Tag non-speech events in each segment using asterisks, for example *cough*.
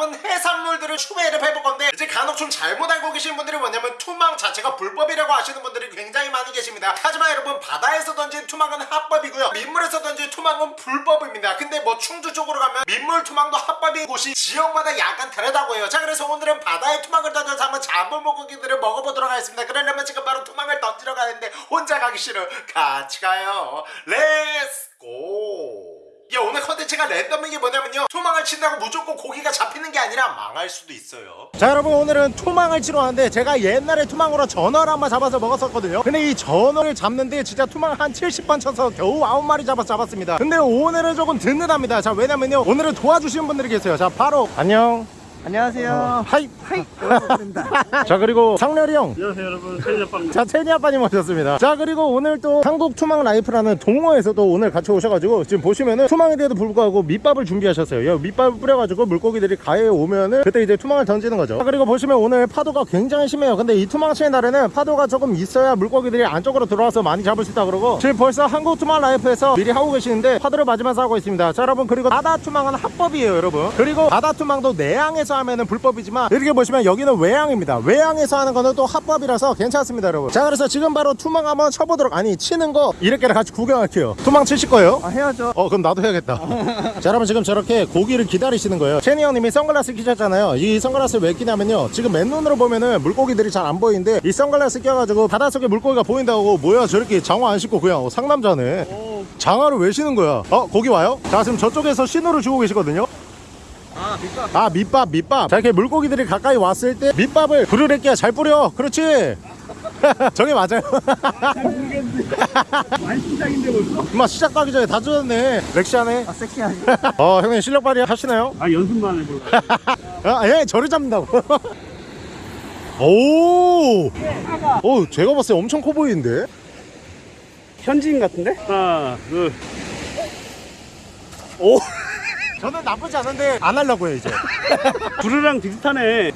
잡은 해산물들을 추베를 해볼 건데 이제 간혹 좀 잘못 알고 계신 분들이 뭐냐면 투망 자체가 불법이라고 하시는 분들이 굉장히 많이 계십니다. 하지만 여러분 바다에서 던진 투망은 합법이고요. 민물에서 던진 투망은 불법입니다. 근데 뭐 충주 쪽으로 가면 민물 투망도 합법인 곳이 지역마다 약간 다르다고 해요. 자 그래서 오늘은 바다에 투망을 던져서 한번 잡은 물고기들을 먹어보도록 하겠습니다. 그러려면 지금 바로 투망을 던지러 가는데 혼자 가기 싫어. 같이 가요. Let's go 야 오늘 컨텐츠가 랜덤인 게 뭐냐면요. 투망을 친다고 무조건 고기가 잡히는 게 아니라 망할 수도 있어요. 자 여러분 오늘은 투망을 치러 왔는데 제가 옛날에 투망으로 전어를 한 번 잡아서 먹었었거든요. 근데 이 전어를 잡는데 진짜 투망 한 70번 쳐서 겨우 9마리 잡아서 잡았습니다. 근데 오늘은 조금 든든합니다. 자 왜냐면요. 오늘은 도와주시는 분들이 계세요. 자 바로. 안녕 안녕하세요. Hi hi. 오랜만입니다. *laughs* 자 그리고 상렬이 형 안녕하세요 여러분 체니아빠입니다 자, 체니 아빠님 오셨습니다. 자, 그리고 오늘 또 한국 투망 라이프라는 동호회에서도 오늘 같이 오셔가지고 지금 보시면은 투망인데도 불구하고 밑밥을 준비하셨어요. 여기 밑밥을 뿌려가지고 물고기들이 가에 오면은 그때 이제 투망을 던지는 거죠. 자, 그리고 보시면 오늘 파도가 굉장히 심해요. 근데 이 투망 치는 날에는 파도가 조금 있어야 물고기들이 안쪽으로 들어와서 많이 잡을 수 있다 그러고 지금 벌써 한국 투망 라이프에서 미리 하고 계시는데 파도를 맞으면서 하고 있습니다. 자, 여러분 그리고 바다 투망은 합법이에요, 여러분. 그리고 바다 투망도 내양에서 하면은 불법이지만 이렇게 보시면 여기는 외양입니다. 외양에서 하는 거는 또 합법이라서 괜찮습니다, 여러분. 자, 그래서 지금 바로 투망 한번 쳐보도록 아니 치는 거 이렇게 같이 구경할게요. 투망 치실 거예요? 아, 해야죠. 어 그럼 나도 해야겠다 *laughs* 자 여러분 지금 저렇게 고기를 기다리시는 거예요 체니 형님이 선글라스 끼셨잖아요 이 선글라스를 왜 끼냐면요 지금 맨눈으로 보면은 물고기들이 잘 안 보이는데 이 선글라스 껴가지고 바닷속에 물고기가 보인다고 뭐야 저렇게 장화 안 신고 그냥 상남자네 장화를 왜 신는 거야 어 고기 와요? 자 지금 저쪽에서 신호를 주고 계시거든요 아, 밑밥. 아 밑밥 밑밥 자 이렇게 물고기들이 가까이 왔을 때 밑밥을 부르르끼야 잘 뿌려 그렇지 *laughs* 저게 맞아요 많이 신작인데 벌써? *laughs* 엄마 시작하기 전에 다 젖었네 렉시하네 아, 섹시하지. *laughs* 어 형님 실력 발휘 하시나요? 아 연습만 해볼까 아, 예, 저를 잡는다고. 오! 오, 제가 봤을 때 엄청 커 보이는데? 현지인 같은데? 하나 둘 오! 저는 나쁘지 않은데 안 하려고요, 이제. *laughs* 부르랑 비슷하네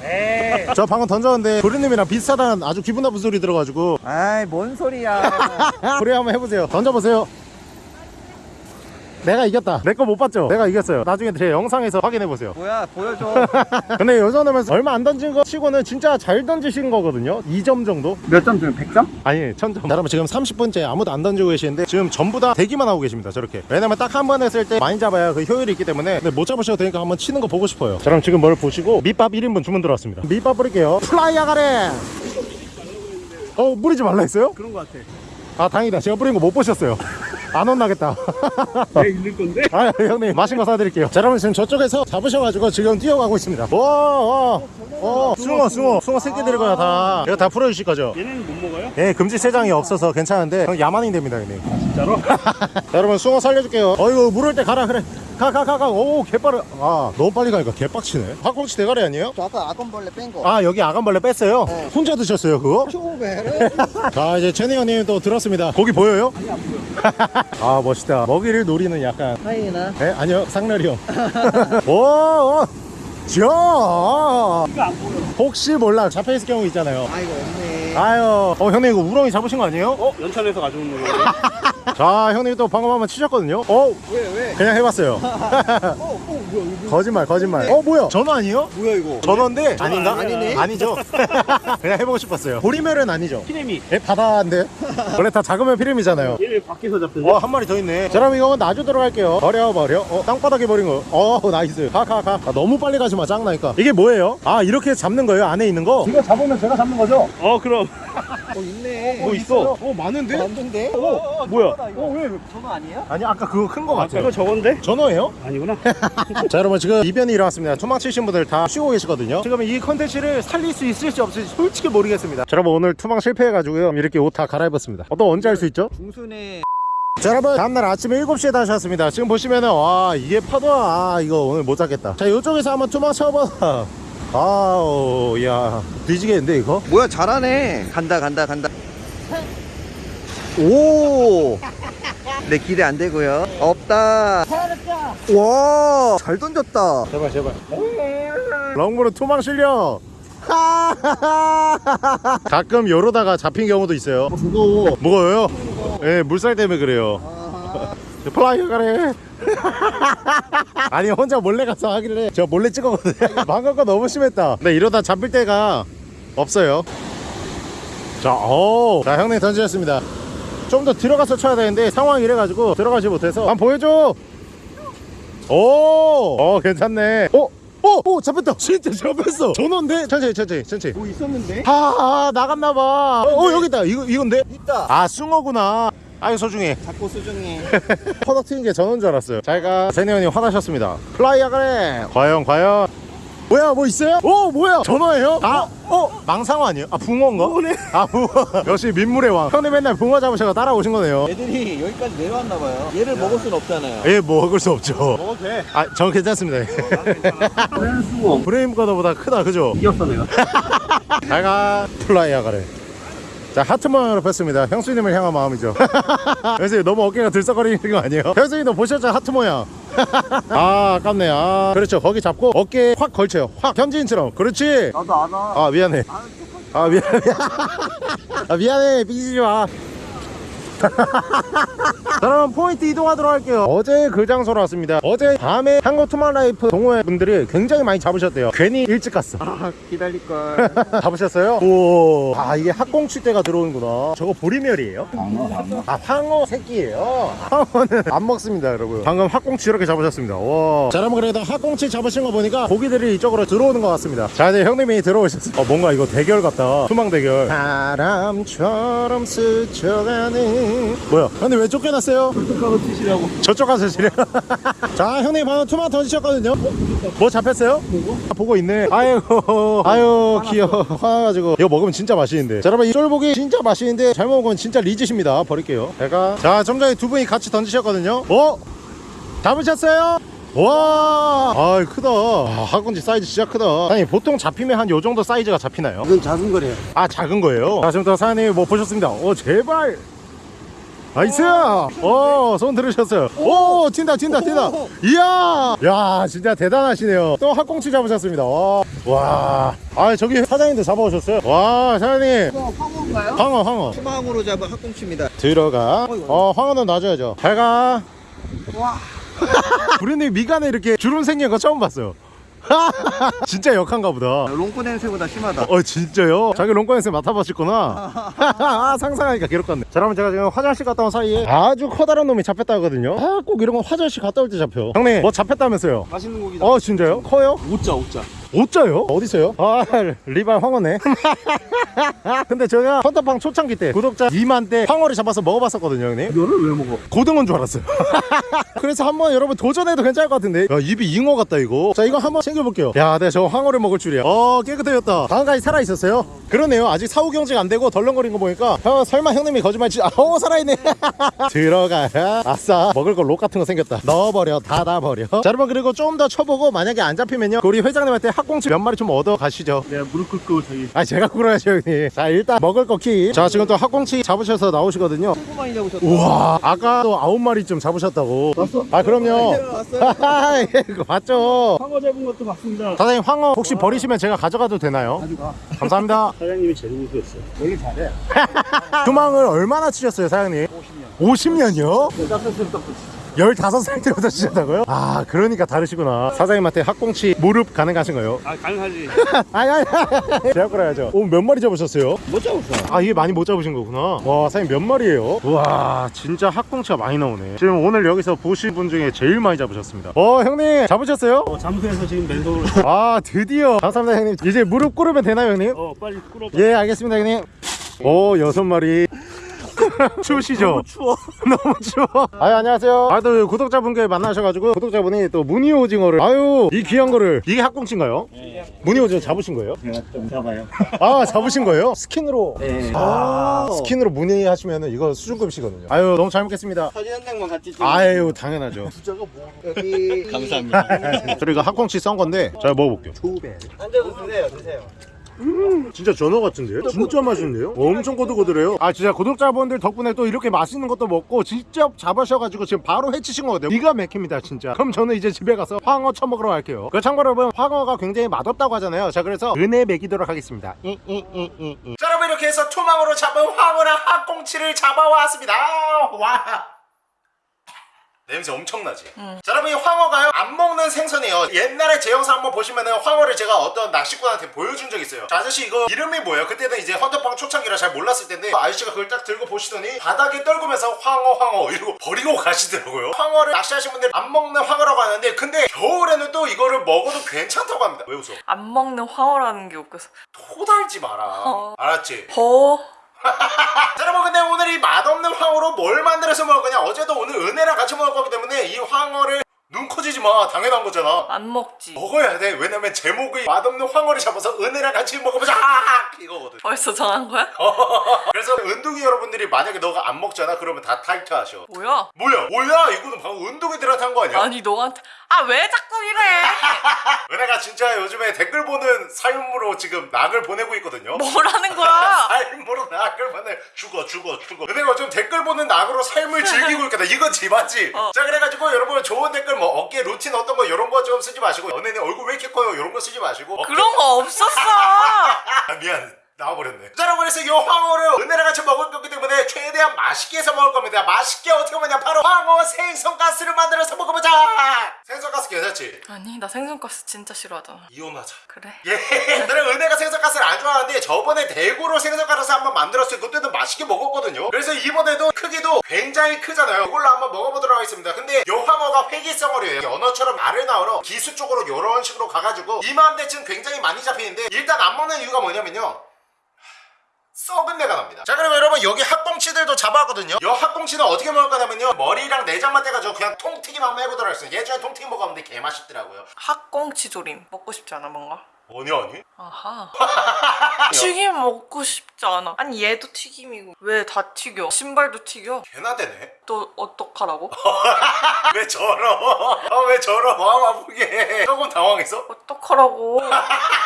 저 방금 던졌는데 도리님이랑 비슷하다는 아주 기분 나쁜 소리 들어가지고. 아이, 뭔 소리야. *laughs* 그래, 한번 해보세요. 던져보세요. 내가 이겼다. 내 거 못 봤죠? 내가 이겼어요. 나중에 제 영상에서 확인해보세요. 뭐야, 보여줘. *laughs* 근데 여전하면서 얼마 안 던진 거 치고는 진짜 잘 던지신 거거든요. 2점 정도? 몇 점 중에 100점? 아니 천점 자, 여러분 지금 30분째 아무도 안 던지고 계시는데 지금 전부 다 대기만 하고 계십니다 저렇게 왜냐면 딱 한 번 했을 때 많이 잡아야 그 효율이 있기 때문에 근데 못 잡으셔도 되니까 한번 치는 거 보고 싶어요 자 그럼 지금 뭘 보시고 밑밥 1인분 주문 들어왔습니다 밑밥 뿌릴게요 플라이야 가래 어 뿌리지 말라 했어요? 그런 거 같아 아 다행이다 제가 뿌린 거 못 보셨어요 *laughs* 안 혼나겠다 내 이를 건데? 아 형님 맛있는 거 사드릴게요 자 여러분 지금 저쪽에서 잡으셔가지고 지금 뛰어가고 있습니다 와와 어, 숭어 숭어 숭어 새끼들이 거야 다 이거 다 풀어주실 거죠? 얘네는 못 먹어요? 예, 금지 세장이 없어서 괜찮은데 형 야만이 됩니다, 형님. 진짜로? *laughs* 자, 여러분 숭어 살려줄게요. 어이구 물을 때 가라 그래. 가 가 가 가. 오 개빠르. 아 너무 빨리 가니까 개빡치네. 학꽁치 대가리 아니에요? 저 아까 악원벌레 뺀 거. 아 여기 아간벌레 뺐어요. 네. 혼자 드셨어요 그거? 초베르. *laughs* 자 이제 채니 형님 또 들었습니다. 고기 보여요? *laughs* 아 멋있다. 먹이를 노리는 약간. 하이나. 에 아니요 상렬이 형. *laughs* 오. 오. 저 이거 안 보여 혹시 몰라 잡혀 있을 경우 있잖아요. 아, 이거 없네. 아유, 어 형님 이거 우렁이 잡으신 거 아니에요? 어? 연천에서 가져온 거 자 형님 또 방금 한번 치셨거든요. 어 왜, 왜? 그냥 해봤어요. 어, *laughs* 어, 뭐야, 이거. 거짓말 거짓말 어 뭐야 전어 아니에요? 뭐야, 이거. 전어인데 아닌가? 아니네. 아니죠 *laughs* 그냥 해보고 싶었어요 보리멸은 아니죠 피라미 예 바다인데 원래 다 작으면 피라미잖아요 얘네 밖에서 잡던데? 와한 마리 더 있네 자 그럼 이거 놔주도록 할게요 버려 버려 어 땅바닥에 버린 거어 *laughs* nice 가가가 너무 빨리 가지마 짱 나니까 이게 뭐예요? 아 이렇게 잡는 거예요 안에 있는 거? 이거 잡으면 제가 잡는 거죠? 어 그럼 어, 있네. 뭐 있어 어 많은데? 완전데? 어, 뭐야? 어, 왜? 전화 아니야? 아니 아까 그거 큰거 아까 같아요 이거 저건데? 전어예요? 아니구나 *laughs* 자 여러분 지금 이변이 일어났습니다 투망 치신 분들 다 쉬고 계시거든요 지금 이 컨텐츠를 살릴 수 있을지 없을지 솔직히 모르겠습니다 자 여러분 오늘 투망 실패해가지고요 이렇게 옷 다 갈아입었습니다 어, 또 언제 할 수 있죠? 중순에 자 여러분 다음날 아침 7시에 다시 왔습니다 지금 보시면은 와 이게 파도야 아 이거 오늘 못 잡겠다 자 이쪽에서 한번 투망 쳐봐 아우 야 뒤지겠는데 이거? 뭐야, 잘하네. 간다, 간다, 간다. 오! 내 기대 안 되고요. 없다. 와, 잘 던졌다. 제발 제발 롱브로 투망 실력 *laughs* 가끔 요러다가 잡힌 경우도 있어요 무거워. 무거워요? 예 물살 때문에 그래요 플라이어 가래. 아니 혼자 몰래 가서 하길래 저 몰래 찍었거든요 방금 거 너무 심했다. 근데 이러다 잡힐 데가 없어요. 자, 오. 자 형님 던지셨습니다. 좀 더 들어가서 쳐야 되는데 상황이 이래가지고 들어가지 못해서. 한번 보여줘. 오, 어 괜찮네. 어? 어? 오 잡혔다. 진짜 잡혔어. 전원데? 천천히 천천히 천천히. 뭐 있었는데? 아, 아 나갔나봐. 어, 어 여기 있다. 이거, 이건데? 있다. 아 숭어구나 아유 소중해 자꾸 수중이. *laughs* 퍼덕 튀는 게 저는 줄 알았어요 잘가 세네언님 화나셨습니다 플라이어 가래 과연 과연 뭐야 뭐 있어요? 오 뭐야 전어예요? 아 어? 망상어 아니에요? 아 붕어인가? 아 붕어 *laughs* 역시 민물의 왕 형님 맨날 붕어 잡으셔서 따라오신 거네요 애들이 여기까지 내려왔나 봐요. 얘를 먹을 순 없잖아요. 예 먹을 수 없죠 먹어도 돼. 아 저는 괜찮습니다 프렌스고 브레임 거더보다 크다 그죠? 이겼어 내가. *laughs* 잘가 플라이어 가래 자 하트 모양으로 폈습니다. 형수님을 향한 마음이죠. *laughs* 형수님 너무 어깨가 들썩거리는 거 아니에요? *laughs* 형수님도 보셨죠? 하트 모양. *laughs* 아 아깝네. 아. 그렇죠. 거기 잡고 어깨에 확 걸쳐요. 확. 현지인처럼. 그렇지? 나도 안 와. 아 미안해. 아 미안해. 아 미안해. 삐지지 마. 자, *laughs* 그럼 포인트 이동하도록 할게요. 어제 그 장소로 왔습니다. 어제 밤에 한국 투마라이프 동호회 분들이 굉장히 많이 잡으셨대요. 괜히 일찍 갔어. 아, 기다릴 걸. *laughs* 잡으셨어요? 오. 아 이게 때가 들어오는구나. 저거 보리멸이에요? 아 황어 새끼예요? 황어는 안 먹습니다 여러분. 방금 학꽁치 이렇게 잡으셨습니다. 와. 자 여러분 그래도 학꽁치 잡으신 거 보니까 고기들이 이쪽으로 들어오는 것 같습니다. 자 이제 형님이 들어오셨어요 어 뭔가 이거 대결 같다. 투망 대결. 바람처럼 스쳐가는 뭐야 형님 왜 쫓겨났어요? 가서 치시라고. 저쪽 가서 지래 *laughs* 자 형님 방금 투마 던지셨거든요 뭐 잡혔어요? 아, 보고 있네 아이고 *laughs* 아유 귀여워 화나가지고 이거 먹으면 진짜 맛있는데 자 여러분 이 쫄보기 진짜 맛있는데 잘 먹으면 진짜 뒤지십니다 버릴게요 제가 자좀 전에 두 분이 같이 던지셨거든요 어? 잡으셨어요? 와, 아 크다. 아, 학꽁치 사이즈 진짜 크다. 아니 보통 잡히면 한 요 정도 사이즈가 잡히나요? 이건 작은 거래요. 아 작은 거예요? 자 지금부터 사장님 뭐 보셨습니다 오 제발 nice 어 손 들으셨어요. 오 튄다 튄다 튄다. 이야! 야 진짜 대단하시네요. 또 학꽁치 잡으셨습니다. 와아 저기 사장님도 잡아오셨어요? 와 사장님. 황어인가요? 황어 황어. 희망으로 잡은 학꽁치입니다. 들어가. 어 황어는 놔줘야죠. 잘 가. 와. *laughs* 부르님 미간에 이렇게 주름 생긴 거 처음 봤어요 *laughs* 진짜 역한가 보다 롱코 냄새보다 심하다. 어 진짜요? 자기 롱꺼에서 맡아보셨구나 *laughs* 아 상상하니까 괴롭겠네 자 여러분 제가 지금 화장실 갔다 온 사이에 아주 커다란 놈이 잡혔다 하거든요 아 꼭 이런 거 화장실 갔다 올 때 잡혀 형님 뭐 잡혔다면서요 맛있는 고기다. 어 진짜요? 커요? 오자 오자. 어짜요? 어디서요? 아 리발 황어네. *laughs* 근데 제가 헌터팡 초창기 때 구독자 2만 대 황어를 잡아서 먹어봤었거든요 형님. 이거를 왜 먹어? 고등어인 줄 알았어요. *laughs* 그래서 한번 여러분 도전해도 괜찮을 것 같은데. 야 입이 잉어 같다 이거. 자 이거 한번 챙겨볼게요. 야 내가 저 황어를 먹을 줄이야. 어 깨끗해졌다. 다음까지 살아있었어요? 그러네요. 아직 사후 경직 안 되고 덜렁거린 거 보니까 형 설마 형님이 거짓말치 아 어, 살아있네. *laughs* 들어가라 아싸. 먹을 거록 같은 거 생겼다. 넣어버려. 닫아버려. 자 여러분 그리고 좀 더 쳐보고 만약에 안 잡히면요. 우리 회장님한테 학 꽁치 몇 마리 좀 얻어 가시죠 내가 무릎 꿇고 저기. 아 제가 굴어야죠 형님 자 일단 먹을 거키자 지금 또 학꽁치 잡으셔서 나오시거든요 조금 많이 잡으셨다. 우와 아까 또 아홉 마리쯤 잡으셨다고 봤어? 아 그럼요 왔어요. *laughs* 예, 그거 맞죠 황어 잡은 것도 봤습니다. 사장님 황어 혹시 버리시면 제가 가져가도 되나요? 가져가. 감사합니다 *laughs* 사장님이 제일 우수했어. 원래 잘해. *laughs* 투망을 얼마나 치셨어요 사장님? 50년 50년이요? 깜짝깜짝 깜짝. 15살 때부터 치셨다고요? 아 그러니까 다르시구나 사장님한테 학꽁치 무릎 가능하신 거예요? 아 가능하지. *laughs* 아니 아니 아니. 제가 끌어야죠 오몇 마리 잡으셨어요? 못 잡았어. 아 이게 많이 못 잡으신 거구나 와 사장님 몇 마리예요? 우와 진짜 학꽁치가 많이 나오네 지금 오늘 여기서 보신 분 중에 제일 많이 잡으셨습니다 어 형님 잡으셨어요? 어 잠수해서 지금 맨손으로. *laughs* 아 드디어 감사합니다 형님 이제 무릎 꿇으면 되나요 형님? 어 빨리 꿇어봐. 예 알겠습니다 형님 오 여섯 마리 *laughs* 추우시죠? 추워. 너무 추워 *laughs* 아 안녕하세요 아또 구독자분께 만나셔가지고 구독자분이 또 무늬 오징어를 아유 이 귀한 거를 이게 학꽁치인가요? 무늬 오징어 잡으신 거예요? 제가 좀 잡아요. 아 잡으신 거예요? 스킨으로 네. 아 스킨으로 무늬 하시면은 이거 수준급이시거든요 아유 너무 잘 먹겠습니다 사진 한 장만 같이 찍어. 아유 당연하죠 *laughs* 여기. 감사합니다. 저희가 학꽁치 썬 건데 자 먹어볼게요 두배. 앉아서 드세요, 드세요. 진짜 전어 같은데요? 진짜 맛있는데요? 엄청 고들고들해요. 아 진짜 구독자분들 덕분에 또 이렇게 맛있는 것도 먹고 직접 잡으셔가지고 지금 바로 해치신 거거든요. 기가 막힙니다 진짜. 그럼 저는 이제 집에 가서 황어 처먹으러 갈게요. 그 참고로 여러분 황어가 굉장히 맛없다고 하잖아요. 자 그래서 은혜 먹이도록 하겠습니다. 자 여러분 이렇게 해서 투망으로 잡은 황어랑 학꽁치를 잡아왔습니다. 와 냄새 엄청나지? 자 여러분 이 황어가요 안 먹는 생선이에요 옛날에 제 영상 한번 보시면은 황어를 제가 어떤 낚시꾼한테 보여준 적 있어요 자 아저씨 이거 이름이 뭐예요? 그때는 이제 헌터빵 초창기라 잘 몰랐을 텐데 아저씨가 그걸 딱 들고 보시더니 바닥에 떨구면서 황어 황어 이러고 *laughs* 버리고 가시더라고요 황어를 낚시하신 분들 안 먹는 황어라고 하는데 근데 겨울에는 또 이거를 먹어도 괜찮다고 합니다 왜 웃어? 안 먹는 황어라는 게 웃겨서 토달지 마라 어. 알았지? 버 자, *laughs* 여러분 근데 오늘 이 맛없는 황어로 뭘 만들어서 먹을 거냐? 어제도 오늘 은혜랑 같이 먹을 거기 때문에 이 황어를 눈 커지지 마. 당연한 거잖아. 안 먹지. 먹어야 돼. 왜냐면 제목이 맛없는 황어를 잡아서 은혜랑 같이 먹어보자 아, 이거거든. 벌써 정한 거야? *laughs* 그래서 은둥이 여러분들이 만약에 너가 안 먹잖아 그러면 다 탈퇴하셔. 뭐야? 뭐야? 뭐야? 이거는 방금 은둥이들한테 한 거 아니야? 아니 너한테. 아 왜 자꾸 이래? *laughs* 은혜가 진짜 요즘에 댓글 보는 삶으로 지금 낙을 보내고 있거든요. 뭐라는 거야? *laughs* 삶으로 낙을 보내. 죽어 죽어 죽어. 은혜가 요즘 댓글 보는 낙으로 삶을 즐기고 있거든 이건 지맞지? 어. 자 그래가지고 여러분 좋은 댓글 뭐 어깨 루틴 어떤 거 이런 거 좀 쓰지 마시고 연예인 얼굴 왜 이렇게 커요? 이런 거 쓰지 마시고. 어깨- 그런 거 없었어. 아 미안 나와버렸네 자 여러분 그래서 이 황어를 은혜랑 같이 먹을 거기 때문에 최대한 맛있게 해서 먹을 겁니다 맛있게 어떻게 먹냐 바로 황어 생선가스를 만들어서 먹어보자 생선가스 괜찮지? 아니 나 생선가스 진짜 싫어하잖아 이혼하자 그래 *laughs* 예, 나는 은혜가 생선가스를 안 좋아하는데 저번에 대구로 생선가스 한번 만들었어요. 그때도 맛있게 먹었거든요. 그래서 이번에도 크기도 굉장히 크잖아요. 이걸로 한번 먹어보도록 하겠습니다. 근데 요 황어가 회기성어류예요. 연어처럼 알을 낳으러 기수 쪽으로 이런 식으로 가가지고 이맘때쯤 굉장히 많이 잡히는데 일단 안 먹는 이유가 뭐냐면요. 썩은 내가 납니다. 자 그리고 여러분 여기 학꽁치들도 잡아왔거든요. 이 학꽁치는 어떻게 먹을 거냐면요. 머리랑 내장만 떼가지고 그냥 통튀김 한번 해보도록 하겠습니다. 예전에 통튀김 먹었는데 개맛있더라고요. 학꽁치 조림 먹고 싶지 않아 뭔가? 아니 아니. 아하 *laughs* 튀김 먹고 싶지 않아 아니 얘도 튀김이고 왜 다 튀겨 신발도 튀겨 개나 되네. 또 어떡하라고? *laughs* 왜 저러? 아, 왜 저러? 마음 아프게. 조금 당황했어? 어떡하라고 *laughs*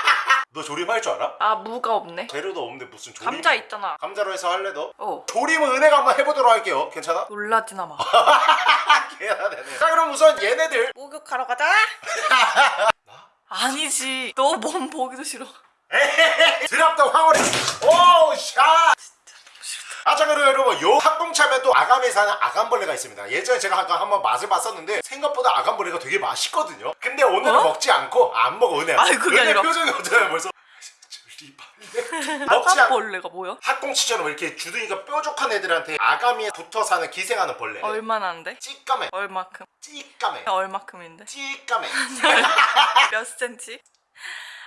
너 조림 할 줄 알아? 아 무가 없네 재료도 없는데 무슨 조림? 감자 있잖아 감자로 해서 할래 너? 어 조림은 은혜가 한번 해보도록 할게요. 괜찮아? *laughs* 놀라지나 마 개나 되네. 자 그럼 우선 얘네들 목욕하러 가자 *laughs* 아니지 너 몸 보기도 싫어 드랍더 황홀해. 오 샷. 아자 그리고 여러분 요 학봉차면 또 아감에 사는 아감벌레가 있습니다 예전에 제가 아까 한번 맛을 봤었는데 생각보다 아감벌레가 되게 맛있거든요 근데 오늘은 어? 먹지 않고 안 먹어 은혜 아니, 그게 은혜 아니라. 표정이 어쩌요 벌써 *laughs* 먹지 않고 아까벌레가 뭐야? 학꽁치처럼 이렇게 주둥이가 뾰족한 애들한테 아가미에 붙어 사는 기생하는 벌레 얼마나 안 돼? 찌까매 얼마큼? 찌까매 얼마큼인데? 찌까매 *laughs* 몇 센치?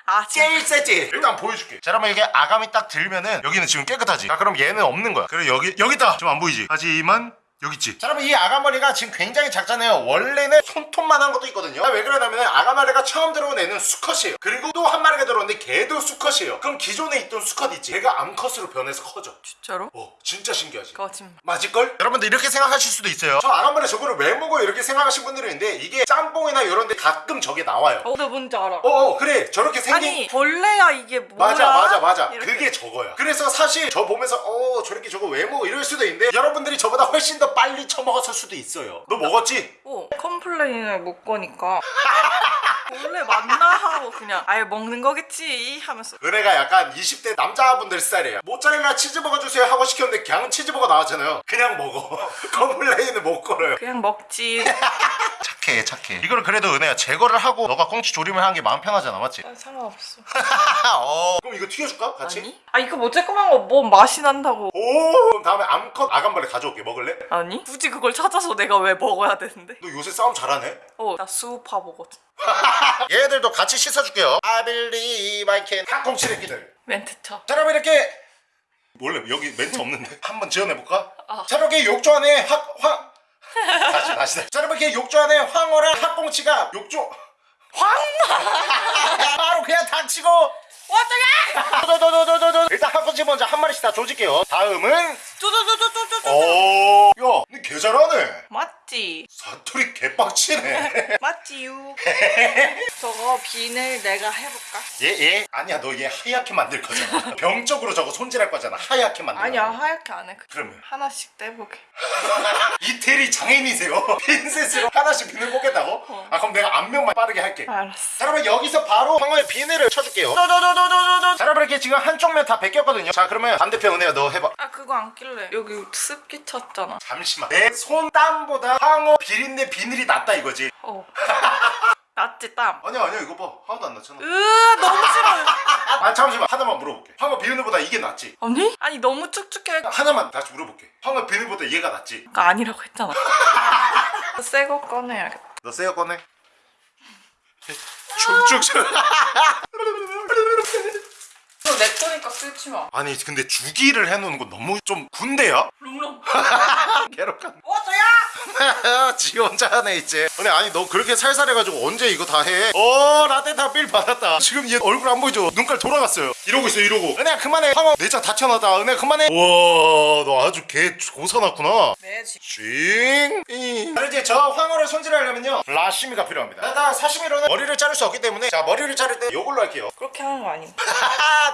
아 *laughs* 제일 세지. 일단 보여줄게. 자 그러면 이게 아가미 딱 들면은 여기는 지금 깨끗하지? 자 그럼 얘는 없는 거야. 그리고 여기 여기 있다! 좀 안 보이지? 하지만 여기 있지? 자 그러면 이 아가머리가 지금 굉장히 작잖아요. 원래는 손톱만한 것도 있거든요. 아, 왜 그러냐면 아가머리가 처음 들어온 애는 수컷이에요. 그리고 또 한 마리가 들어오는데 걔도 수컷이에요. 그럼 기존에 있던 수컷 있지? 걔가 암컷으로 변해서 커져. 진짜로? 어 진짜 신기하지? 거짓말. 맞을걸? 여러분들 이렇게 생각하실 수도 있어요. 저 아가머리 저거를 왜 먹어? 이렇게 생각하신 분들이 있는데 이게 짬뽕이나 이런 데 가끔 저게 나와요. 어, 나 뭔지 알아. 어어 그래. 저렇게 생긴 아니 벌레야 이게 뭐야? 맞아 맞아 맞아. 이렇게. 그게 저거야. 그래서 사실 저 보면서 어 저렇게 저거 왜 먹어? 이럴 수도 있는데 여러분들이 저보다 훨씬 더 빨리 처먹었을 수도 있어요 너 먹었지? 어, complain을 못 거니까 *laughs* 원래 맞나? 하고 그냥 아예 먹는 거겠지 하면서. 은혜가 약간 20대 남자분들 스타일이에요. 모짜렐라 치즈버거 주세요 하고 시켰는데 그냥 치즈버거 나왔잖아요. 그냥 먹어. *laughs* complain을 못 걸어요. 그냥 먹지. *laughs* 착해 착해. 이거를 그래도 은혜야. 제거를 하고 너가 꽁치 조림을 하는 게 마음 편하잖아 맞지? 아, 상관없어. *laughs* 어. 그럼 이거 튀겨줄까? 같이? 아니? 아 이거 뭐 쬐끄만 거 뭐 맛이 난다고. 오 그럼 다음에 암컷 아감벌레 가져올게. 먹을래? 아니? 굳이 그걸 찾아서 내가 왜 먹어야 되는데? 너 요새 싸움 잘하네? 어나 수우파 보거든 *laughs* 얘들도 같이 씻어줄게요. I believe I can. 꽁치 새끼들. 멘트 쳐. 자 그럼 이렇게. 원래 여기 멘트 없는데. *laughs* 한번 지어내볼까? 아. 자 이렇게 욕조 안에 학... 황... 다시 다시. 다시 자 그럼 이렇게 욕조 안에 황어랑 학꽁치가 욕조. 황마 *laughs* 바로 그냥 닥치고. 어떡해? 도도도도도도 일단 학꽁치 먼저 한 마리씩 다 조질게요. 다음은. 뚜두두두두두두 오... 야 근데 개 잘하네. 맞 지? 사투리 개빡치네. *laughs* 맞지유 *laughs* 저거 비늘 내가 해볼까? 얘 얘? 아니야 너 얘 하얗게 만들 거잖아. *laughs* 병적으로 저거 손질할 거잖아. 하얗게 만들 아니야 하얗게 안해. 그러면? 하나씩 떼보게. 이태리 장인이세요? 핀셋으로 하나씩 비늘 뽑겠다고? 어. 아 그럼 내가 앞면만 빠르게 할게. 알았어. 자 그러면 여기서 바로 황어의 비늘을 쳐줄게요. 도도도도도도도 자 여러분 이렇게 지금 한쪽 면 다 벗겼거든요. 자 그러면 반대편 은혜야 너 해봐. 아 그거 안 낄래. 여기 습기 찼잖아. 잠시만. 내 손땀보다 황어 비린내 비늘이 낫다 이거지 어. *laughs* 낫지 땀. 아니야 아니야 이거 봐 하나도 안 낫잖아 으 너무 싫어. *laughs* 아 잠시만 하나만 물어볼게 황어 비린내보다 이게 낫지 아니? 아니 너무 축축해. 하나만 다시 물어볼게 황어 비린내보다 얘가 낫지 그거 아니라고 했잖아. *laughs* 새 거 꺼내야겠다. 너 새 거 꺼내 축축축 내 거니까 쓰지 마. 아니 근데 주기를 해놓는 거 너무 좀 군대야? 롱롱. *laughs* 괴롭한 어서야. *laughs* 지 혼자 하네 이제 근데 아니 너 그렇게 살살해가지고 언제 이거 다 해? 어 라떼 다빌 받았다 지금 얘 얼굴 안 보이죠? 눈깔 돌아갔어요 이러고 있어 이러고 은혜야 그만해 황어 내장 다 튀어나왔다 은혜야 그만해 우와 너 아주 개 고사났구나 네 지. 징 자, 이제 저 황어를 손질하려면요 라시미가 필요합니다 일단 사시미로는 머리를 자를 수 없기 때문에 자 머리를 자를 때 이걸로 할게요 그렇게 하는 거 아니야?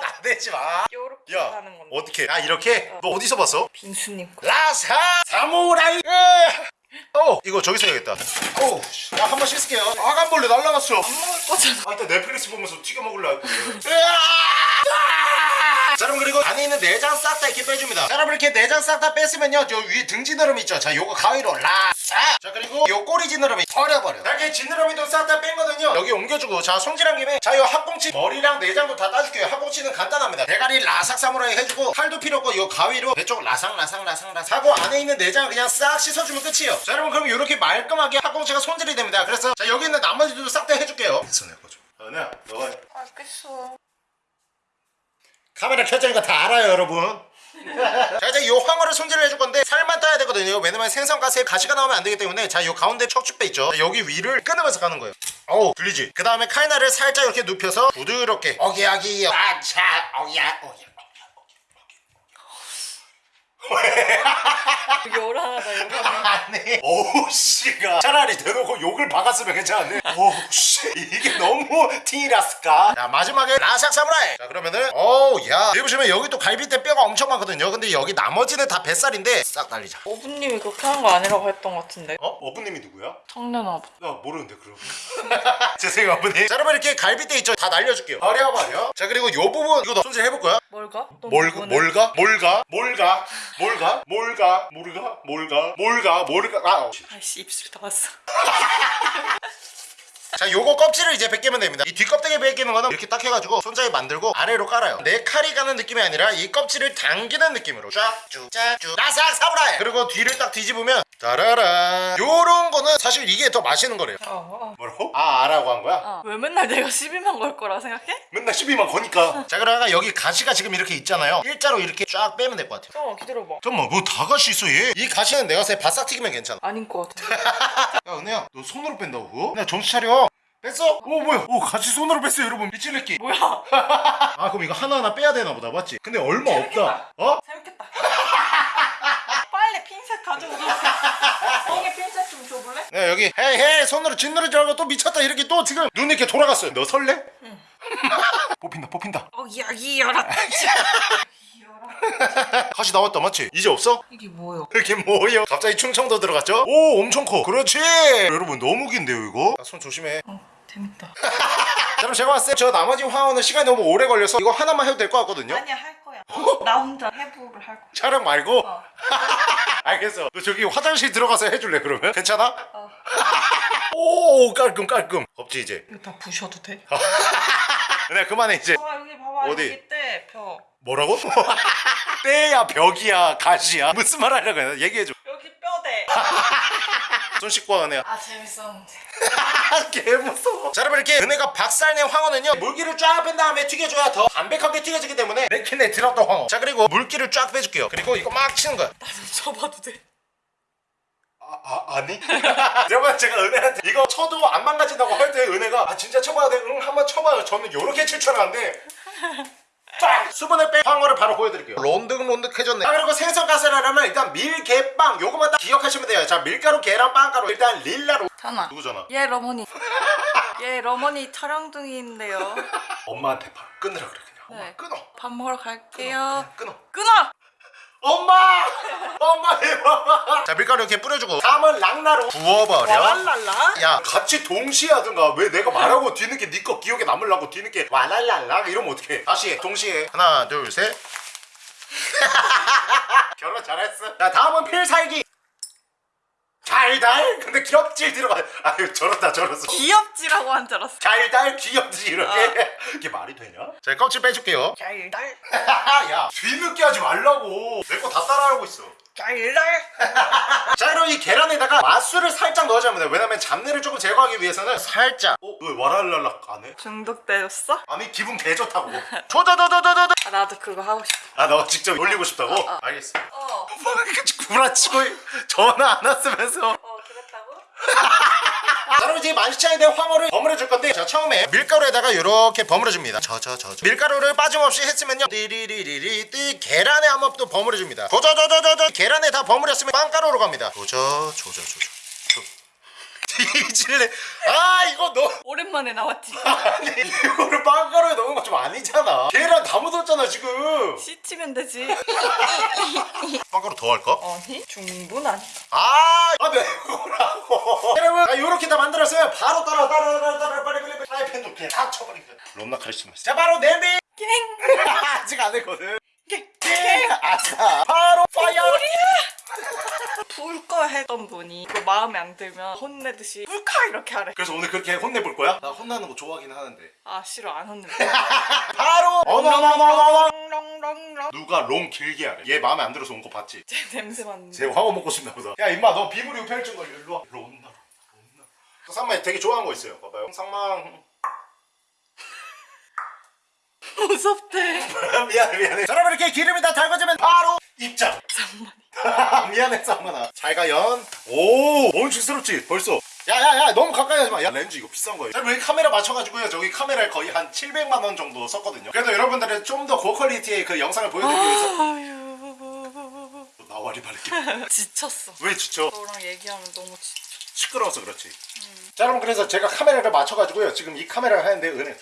나대지 *laughs* 마 요렇게 야, 하는 건데. 어떻게? 아 이렇게? 너 어디서 봤어? 빈수님 거. 라사 사무라이. 어, 이거 저기서 해야겠다. 어, 나한번 씻을게요. 아간벌레 날라갔어. 안 먹을 거잖아. 아, 일단 넷플릭스 보면서 튀겨 할 거예요. *laughs* 자, 여러분 그리고 안에 있는 내장 싹 다 이렇게 빼줍니다. 자, 여러분 이렇게 내장 싹 다 뺐으면요, 저 위에 등 지느러미 있죠. 자, 요거 가위로 라싹. 자, 그리고 요 꼬리 지느러미 버려버려. 자, 이렇게 지느러미도 싹 다 뺀거든요. 여기 옮겨주고, 자, 손질한 김에 자, 요 학꽁치 머리랑 내장도 다 따줄게요. 학꽁치는 간단합니다. 대가리 라삭 사무라이 해주고 칼도 필요 없고 요 가위로 배쪽 라상 라상 라상 라상 하고 안에 있는 내장을 그냥 싹 씻어주면 끝이에요. 자, 여러분 그럼 이렇게 말끔하게 학꽁치가 손질이 됩니다. 그래서 자, 여기 있는 나머지도 싹 다 해줄게요. 손에 꺼줘. 은혜야, 너가 해. 알겠어. 카메라 켜지니까 다 알아요 여러분. *laughs* 자 이제 요 황어를 손질을 해줄 건데 살만 따야 되거든요. 왜냐면 생선가스에 가시가 나오면 안 되기 때문에 자 요 가운데 척추뼈 있죠? 자, 여기 위를 끊으면서 가는 거예요. 어우 들리지? 그 다음에 칼날을 살짝 이렇게 눕혀서 부드럽게 어기야기 아차 어기야 어기야 요란하다 요란해. 아니 오우 씨가 차라리 대놓고 욕을 박았으면 괜찮은데 오우 씨 이게 너무 티라스까 자 마지막에 라삭 사무라이 자 그러면은 어우 야 여기 보시면 여기 또 갈비뼈 뼈가 엄청 많거든요 근데 여기 나머지는 다 뱃살인데 싹 날리자 어부님이 그렇게 하는 거 아니라고 했던 것 같은데. 어? 어부님이 누구야? 청년 어부. 나 모르는데 그럼 *laughs* 죄송해요 어부님 자 여러분 이렇게 갈비뼈 있죠 다 날려줄게요 버려 버려 자 그리고 요 부분 이거 손질 해볼 거야 뭘가? 또 뭘, 누구네? 뭘가? 뭘가? 뭘가? 뭘 가? 뭘 가? 뭘 가? 뭘 가? 뭘 가? 뭘 가? 아, 어. 아이씨 입술 다 왔어. 자 요거 껍질을 이제 벗기면 됩니다 이 뒷껍데기 벗기는 거는 이렇게 딱 해가지고 손잡이 만들고 아래로 깔아요 내 칼이 가는 느낌이 아니라 이 껍질을 당기는 느낌으로 쫙쭉 쫙쭉 나삭 사브라이 그리고 뒤를 딱 뒤집으면 따라라 요런 거는 사실 이게 더 맛있는 거래요 어, 뭐라고? 아 아라고 한 거야? 어. 왜 맨날 내가 12만 걸 거라 생각해? 맨날 12만 거니까 *laughs* 자 그러다가 여기 가시가 지금 이렇게 있잖아요 일자로 이렇게 쫙 빼면 될 것 같아요 잠깐만 기다려봐. 잠깐만 뭐 다 가시 있어 얘 이 가시는 내가 때 바싹 튀기면 괜찮아 아닌 것 같아. *laughs* 야 은혜야 너 손으로 뺀다고 그거? 야 정신 차려 뺐어? 오 뭐야 오 같이 손으로 뺐어 여러분 미칠레끼 뭐야? *laughs* 아 그럼 이거 하나하나 빼야 되나 보다 맞지? 근데 얼마 없다 어? 핀셋 가져오자. 형이 핀셋 좀 줘볼래? 네 여기 헤이 헤이 손으로 짓누르지 말고 또 미쳤다 이렇게 또 지금 눈 이렇게 돌아갔어요 너 설레? 응 *laughs* 뽑힌다 뽑힌다 어 이야기 열었. 가시 나왔다 맞지? 이제 없어? 이게 뭐요? 이게 뭐예요? 갑자기 충청도 들어갔죠? 오 엄청 커 그렇지 여러분 너무 긴데요 이거? 아, 손 조심해 어 재밌다. *laughs* 자, 그럼 제가 봤을 때 저 나머지 화원은 시간이 너무 오래 걸려서 이거 하나만 해도 될 것 같거든요 아니야 할 거야. *laughs* 나 혼자 해부를 할 거야. 촬영 말고? 어. *laughs* 알겠어 너 저기 화장실 들어가서 해줄래 그러면? 괜찮아? 어. *laughs* 오 깔끔 깔끔 없지 이제 이거 다 부셔도 돼? 네 그만해 이제 봐봐 여기 봐봐 어디? 여기 때 벽. 뭐라고? 때야 벽이야 가시야 무슨 말 하려고 해 얘기해줘 여기 뼈대. 손 씻고 와 은혜야 아 재밌었는데. *laughs* 개 무서워 자 여러분 이렇게 은혜가 박살낸 황어는요 물기를 쫙 뺀 다음에 튀겨줘야 더 담백하게 튀겨지기 때문에 내캔에 들었던 황어 자 그리고 물기를 쫙 빼줄게요 그리고 이거 막 치는 거야 나도 쳐봐도 돼? 아, 아 아니? *laughs* 여러분 제가 은혜한테 이거 쳐도 안 망가진다고 할 때 은혜가 아 진짜 쳐봐야 돼? 응 한번 쳐봐요 저는 요렇게 칠 줄 알았는데 빡! 수분을 뺀 황어를 바로 보여드릴게요 쫀득쫀득해졌네 자 그리고 생선 가스라면 일단 밀개빵 요거만 딱 기억하시면 돼요 자 밀가루 계란 빵가루 일단 릴라로 전화. 누구 전화? 예 어머니. *laughs* 예 어머니 촬영 중인데요. 엄마한테 바로 끊으라 그래 그냥 엄마 네. 끊어 밥 먹으러 갈게요. 끊어 끊어. 엄마! 엄마 대박! 자 밀가루 이렇게 뿌려주고. 다음은 랑나로 부어버려. 와랄랄라. 야 같이 동시에 하든가. 왜 내가 말하고 뒤늦게 네거 기억에 남으려고 뒤늦게 와랄랄라 이러면 어떡해? 다시 해 동시에. 하나 둘셋. *laughs* 결혼 잘했어. 자 다음은 필살기 달달? 근데 귀엽질 들어가. 아유 저렇다 저렇어 귀엽지라고 한 줄 알았어. 달달? 귀엽지 이렇게? 이게 말이 되냐? 자 껍질 빼줄게요. 달달? *laughs* 야 뒤늦게 하지 말라고. 내 거 다 따라하고 있어. *laughs* 자 그럼 이 계란에다가 맛술을 살짝 넣어줘야 합니다 왜냐면 잡내를 조금 제거하기 위해서는 살짝 어? 왜 와랄랄락 안 해? 중독되었어? 아니 기분 개 좋다고 *laughs* 조조조조조조 아, 나도 그거 하고 싶어. 아너 직접 올리고 싶다고? 알겠어 어. 뭐까지 구라치고 전화 안 왔으면서 어 그랬다고? *laughs* 자 그럼 이제 만시창에 대한 황어를 버무려 줄 건데 자 처음에 밀가루에다가 이렇게 버무려 줍니다. 저저저 밀가루를 빠짐없이 했으면요. 띠리리리리 띠 계란에 한번 또 버무려 줍니다. 조조조조조조. 계란에 다 버무렸으면 빵가루로 갑니다. 조조조조 뒤질래 *laughs* 아 이거 너. 오랜만에 나왔지. *laughs* 아니 이거를 빵가루에 넣은 거 좀 아니잖아. 계란 다 묻었잖아 지금. 씻으면 되지. *laughs* 빵가루 더 할까? 아니 충분하니까. 아, 아 매우라고. *laughs* 여러분, 아, 요렇게 다 만들었어요. 바로 따라 따라 따라 따라 빨리 빨리 빨리 프라이팬 놓게 다 쳐버리게. 롬나 카리스마. 자, 바로 냄비. 깽. *laughs* 아직 안 했거든. 깽. 아싸. 바로 불꺼 했던 분이 이거 마음에 안 들면 혼내듯이 불꺼 이렇게 하래. 그래서 오늘 그렇게 혼내볼 거야? 나 혼나는 거 좋아하긴 하는데. 아 싫어 안 혼내. *laughs* 바로 어머머머머머. 누가 롱 길게 하래. 얘 마음에 안 들어서 온 거 봤지? 제 냄새 맡는. 쟤 황어 먹고 싶나 보다. 야, 임마, 너 비브리오 펼친 거 일로 와. 일로. 온나. 그 상마 되게 좋아하는 거 있어요. 봐봐요. 상망. 무섭대. *laughs* 미안해 미안해 자 여러분 이렇게 기름이 다 달궈지면 바로 입장. 미안해 쌍만아 잘가연. 오 원칙스럽지? 벌써. 야야야 너무 가까이 하지마. 야 렌즈 이거 비싼 거예요. 자 여기 카메라 맞춰가지고요. 저기 카메라에 거의 한 700만원 정도 썼거든요. 그래도 여러분들은 좀 더 고퀄리티의 그 영상을 보여드리기 위해서. 나와리 바를게 *laughs* 지쳤어. 왜 지쳐? 너랑 얘기하면 너무 지쳐. 시끄러워서 그렇지. 자 여러분 그래서 제가 카메라를 맞춰가지고요. 지금 이 카메라를 하는데 은혜.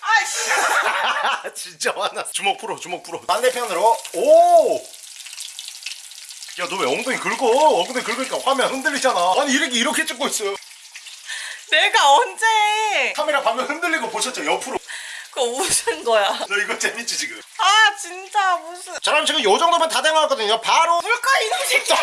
아이씨. *laughs* 진짜 화났어. 주먹 풀어 주먹 풀어. 반대편으로. 오! 야 너 왜 엉덩이 긁어 엉덩이 긁으니까 화면 흔들리잖아 아니 이렇게 이렇게 찍고 있어요 내가 언제? 해? 카메라 화면 흔들리고 보셨죠 옆으로 그거 웃은 거야. 너 이거 재밌지 지금? 아 진짜 무슨. 자 그럼 지금 요 정도면 다 된거같거든요. 바로 불까 이놈 새끼야.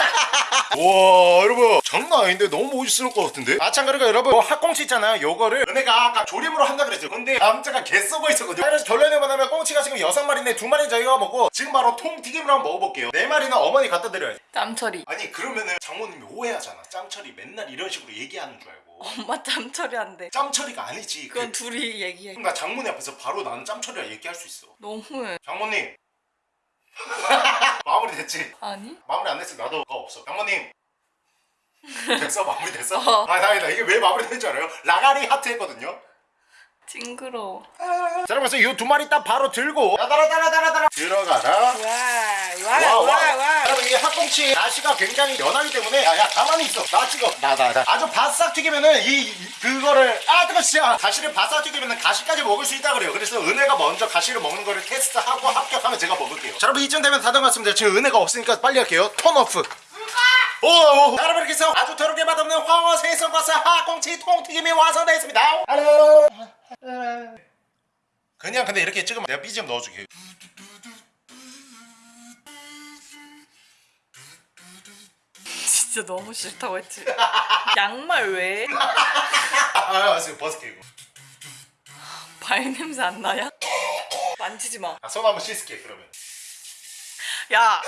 와 여러분. 장난 아닌데 너무 멋있을 것 같은데? 그러니까 여러분 뭐 핫꽁치 있잖아요. 요거를 은혜가 아까 조림으로 한다 그랬죠 근데 남자가 개 썩어 있었거든요. 그래서 결론을 뭐냐면 꽁치가 지금 여섯 마리인데 두 마리 저희가 먹고 지금 바로 통튀김으로 한번 먹어볼게요. 네 마리는 어머니 갖다 드려야지. 짬처리. 아니 그러면은 장모님이 오해하잖아. 짬처리 맨날 이런 식으로 얘기하는 줄 알고 엄마 짬처리 한대. 짬처리가 아니지 그건 그, 둘이 얘기해. 나 장모님 앞에서 바로 나는 짬처리라 얘기할 수 있어 너무해. 장모님 *laughs* 마무리 됐지? 아니? 마무리 안 됐으면 나도 가 없어 장모님 *laughs* 됐어 마무리 됐어? 어. 아 다행이다 이게 왜 마무리 된줄 알아요? 라가리 하트 했거든요 징그러워. 자 그러면서 이 두 마리 딱 바로 들고. 따라 따라 따라 따라. 들어가라. 와, 와, 와, 와. 여러분 이 학꽁치 가시가 굉장히 연하기 때문에 야야 가만히 있어. 나 찍어. 나나 나. 아주 바싹 튀기면은 이 이- 그거를 아 뜨거 진짜. 가시를 바싹 튀기면은 가시까지 먹을 수 있다 그래요. 그래서 은혜가 먼저 가시를 먹는 거를 테스트하고 합격하면 제가 먹을게요. 자 여러분 이쯤 되면 다 된 것 같습니다. 지금 은혜가 없으니까 빨리 할게요. turn off. 오, 여러분 이렇게 해서 아주 더럽게 맛없는 황어 생선과사 핫꽁치 통튀김이 완성되었습니다 그냥 근데 이렇게 찍으면 내가 BGM 넣어줄게 진짜 너무 싫다고 했지. 양말 왜? 아, 지금 벗을게 이거. 발 냄새 안 나냐? 만지지 마. 아, 손 한번 씻을게 그러면. 야.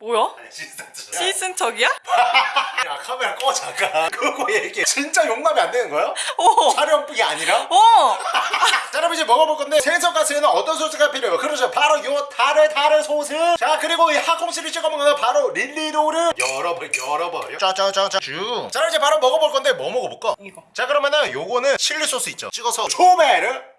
뭐야? 시슨 척이야? 야 카메라 꺼 잠깐. *laughs* 그거 얘기해. 진짜 용납이 안 되는 거야? 어. 촬영뿐이 아니라? *laughs* 어. *laughs* 자, 여러분 이제 먹어볼 건데 생선 가스에는 어떤 소스가 필요해요? 그렇죠. 바로 요 타르 타르 소스. 자 그리고 이 핫콩씨를 찍어 먹는 건 바로 릴리로를 열어버 열어버려. 짜짜짜짜 쭉. 자, 그럼 이제 바로 먹어볼 건데 뭐 먹어볼까? 이거. 자 그러면은 요거는 칠리 소스 있죠. 찍어서 초베르.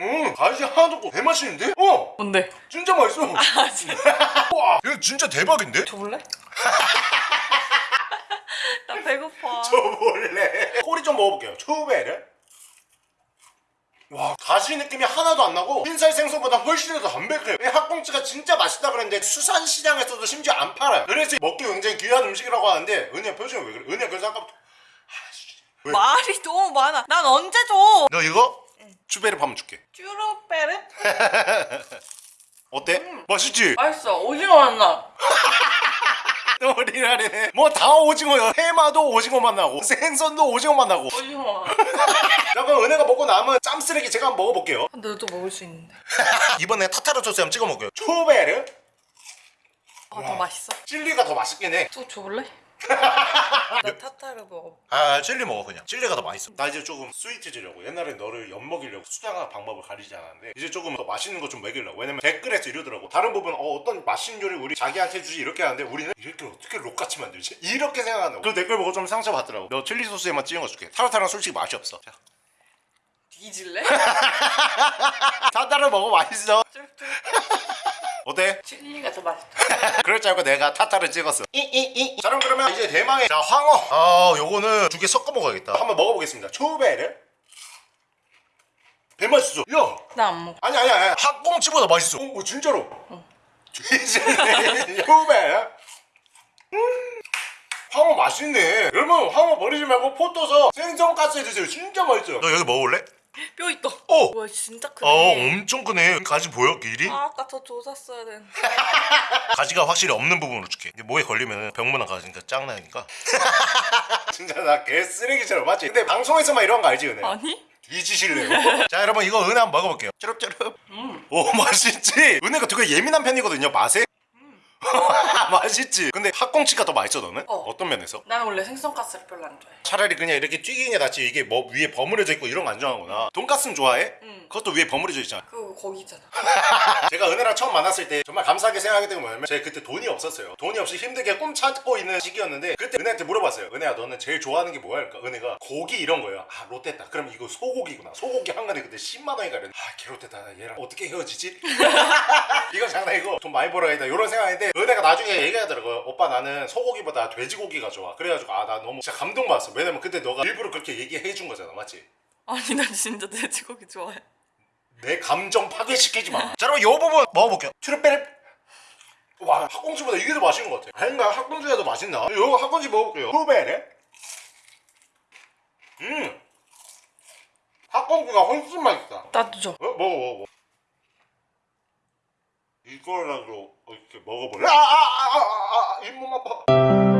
음, 가시 하나도 없고 개맛있는데? 어, 뭔데? 진짜 맛있어. 아, 진짜. *laughs* 와, 이거 진짜 대박인데? 줘볼래? *laughs* 나 배고파. 저 몰래. 꼬리 좀 먹어볼게요. 초베르. 와, 가시 느낌이 하나도 안 나고 흰살 생선보다 훨씬 더 담백해요. 이 핫꽁치가 진짜 맛있다 그랬는데 수산시장에서도 심지어 안 팔아요. 그래서 먹기 굉장히 귀한 음식이라고 하는데 은혜 표정이 왜 그래? 은혜 그래서 아까부터 왜? 말이 너무 많아. 난 언제 줘? 너 이거? 추베르 한번 줄게. 쭈루빼르? *laughs* 어때? 맛있지? 맛있어. 오징어 맛나. *laughs* 우리나라네 뭐다 오징어요 해마도 오징어 맛나고 생선도 오징어 맛나고 오징어 그럼 *laughs* 은혜가 먹고 남은 짬 쓰레기 제가 한번 먹어볼게요 너도 먹을 수 있는데. 이번에 타타르 소스 한번 찍어 먹어요 초베르 아, 더 맛있어? 칠리가 더 맛있긴 해또 줘볼래? *laughs* 나 타타를 먹어. 아 칠리 먹어 그냥. 칠리가 더 맛있어. 나 이제 조금 스위트지려고. 옛날에 너를 엿먹이려고 수다가 방법을 가리지 않았는데 이제 조금 더 맛있는 거 좀 먹이려고. 왜냐면 댓글에서 이러더라고. 다른 부분 어, 어떤 맛있는 요리 우리 자기한테 주지 이렇게 하는데 우리는 이렇게 어떻게 록같이 만들지? 이렇게 생각한다고 그 댓글 보고 좀 상처받더라고. 너 칠리 소스에만 찍은 거 줄게. 타르타르는 솔직히 맛이 없어. 자, 뒤질래? *laughs* 타타르 먹어 맛있어. 어때? 칠리가 더 맛있다. *laughs* 그럴 줄 알고 내가 타타를 찍었어. 이이이. 자 그럼 그러면 이제 대망의 자 황어. 아 요거는 두 개 섞어 먹어야겠다. 한번 먹어보겠습니다. 초베르 배 맛있어 야! 나 안 먹어. 아니 아니 아니. 학꽁치보다 맛있어. 어, 어 진짜로. 진짜. *laughs* 초베르 음, 황어 맛있네. 여러분 황어 버리지 말고 포 떠서 생선가스 드세요. 진짜 맛있어요. 너 여기 먹어볼래? 뼈 있다. 어! 와 진짜 크네. 어 엄청 크네 가지 보여 길이? 아, 아까 더 조샀어야 되는데. *laughs* 가지가 확실히 없는 부분으로 줄게 이게 목에 걸리면 병문안 가니까 짱나니까 *laughs* 진짜 나 개 쓰레기처럼 맞지? 근데 방송에서만 이런 거 알지 은혜? 아니? 뒤지실래요? *laughs* 자 여러분 이거 은혜 한번 먹어볼게요 쭈릅쭈릅 음. 오 맛있지? 은혜가 되게 예민한 편이거든요 맛에 *laughs* 맛있지? 근데 학꽁치가 더 맛있어 너는? 어. 어. 떤 면에서? 나는 원래 생선가스를 별로 안 좋아해. 차라리 그냥 이렇게 튀긴 게 낫지 이게 뭐 위에 버무려져 있고 이런 거 안 좋아하구나 돈가스는 좋아해? 응. 그것도 위에 버무려져 있잖아 그거 거기 있잖아. *laughs* 제가 은혜랑 처음 만났을 때 정말 감사하게 생각했던 게 뭐냐면 제가 그때 돈이 없었어요 돈이 없이 힘들게 꿈 찾고 있는 시기였는데 그때 은혜한테 물어봤어요 은혜야 너는 제일 좋아하는 게 뭐야? 그러니까 은혜가 고기 이런 거예요 아 롯데다 그럼 이거 소고기구나 소고기 한 그때 10만 원인가 이랬는데 아 개 롯데다 얘랑 어떻게 헤어지지? *laughs* 이건 장난이고 돈 많이 벌어야겠다 이런 생각인데 은혜가 나중에 얘기하더라고요 오빠 나는 소고기보다 돼지고기가 좋아 그래가지고 아 나 너무 진짜 감동받았어 왜냐면 그때 너가 일부러 그렇게 얘기해 준 거잖아 맞지? 아니 나 진짜 돼지고기 좋아해. 내 감정 파괴시키지 마. 자, 여러분, 요 부분 먹어볼게요. 트루페르. 와, 학꽁치보다 이게 더 맛있는 것 같아. 아닌가? 학꽁치가 더 맛있나? 요거 학꽁치 먹어볼게요. 트루페르. 음. 학꽁치가 훨씬 맛있다. 나도 줘. 어? 먹어, 먹어, 먹어. 이거라도 이렇게 먹어볼래? 아, 아, 아, 아, 아, 아, 잇몸 아파.